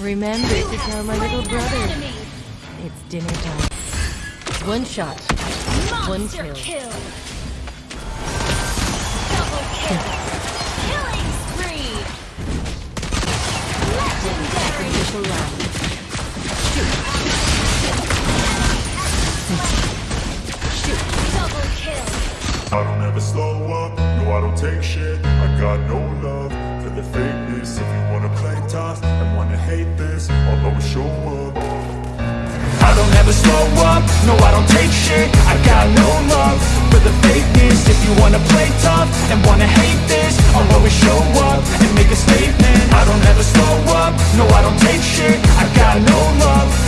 Remember to tell my little brother. It's dinner time. One shot. One Monster kill. kill. Double kill. Killing spree. Legendary. Sacrificial round. Double kill. I don't ever slow up, no I don't take shit I got no love for the fakeness If you wanna play tough and wanna hate this I'll always show up I don't ever slow up, no I don't take shit. I got no love for the fakeness. If you wanna play tough and wanna hate this I'll always show up and make a statement. I don't ever slow up, no I don't take shit. I got no love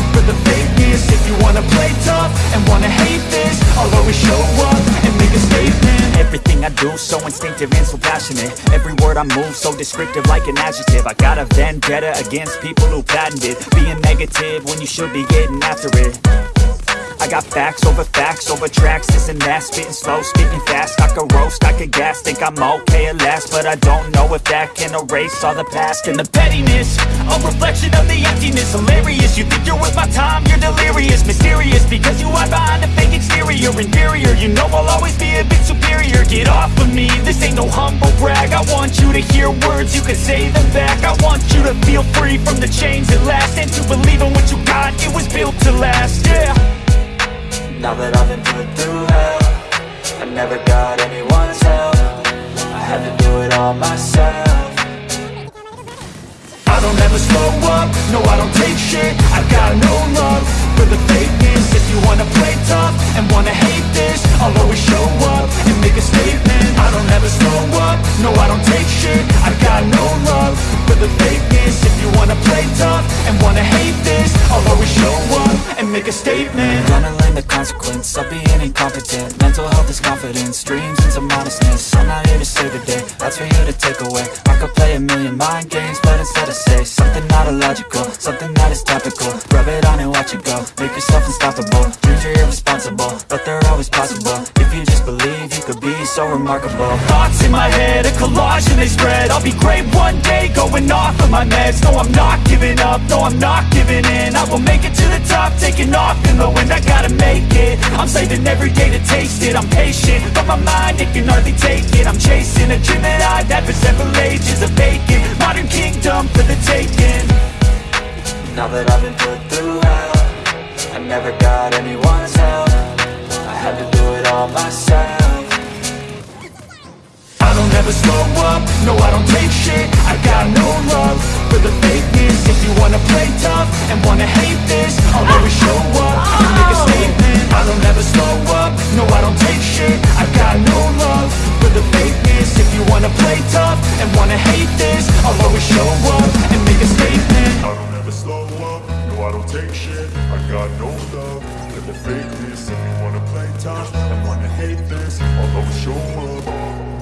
do so instinctive and so passionate. Every word I move so descriptive like an adjective. I got a vendetta against people who patented Being negative when you should be getting after it. I got facts over facts over tracks, this and that. Spitting slow, speaking fast, I could roast, I could gas Think I'm okay at last, but I don't know if that can erase all the past And the pettiness, a reflection of the emptiness. Hilarious, you think you're worth my time, you're delirious. Mysterious, because you hide behind a fake exterior. Inferior, you know I'll always be a bit superior Get off of me, this ain't no humble brag. I want you to hear words, you can say them back. I want you to feel free from the chains at last And to believe in what you got, it was built to last, yeah. Now that I've been put through hell I never got anyone's help. I had to do it all myself. I don't ever slow up, no I don't take shit. I got no love for the the fakeness If you wanna play tough and wanna hate this I'll always show up and make a statement. I'm Gonna learn the consequence of being incompetent. Mental health is confidence, dreams into modestness. I'm not here to save the day, that's for you to take away. I could play a million mind games, but instead I say Something not illogical, something is topical. Rub it on and watch it go, make yourself unstoppable. Dreams are irresponsible, but they're always possible. If you just believe, you could be so remarkable. Thoughts in my head, a collage and they spread. I'll be great one day, going off of my meds. No, I'm not giving up, no, I'm not giving in. I will make it to the top, taking off in the wind. I gotta make it, I'm saving every day to taste it. I'm patient, but my mind, it can hardly take it. I'm chasing a dream that I've had for several ages A vacant, modern kingdom for the taking Now that I've been put through hell I never got anyone's help. I had to do it all myself. I don't ever slow up, no I don't for the fakeness. If you wanna play tough and wanna hate this I'll always show up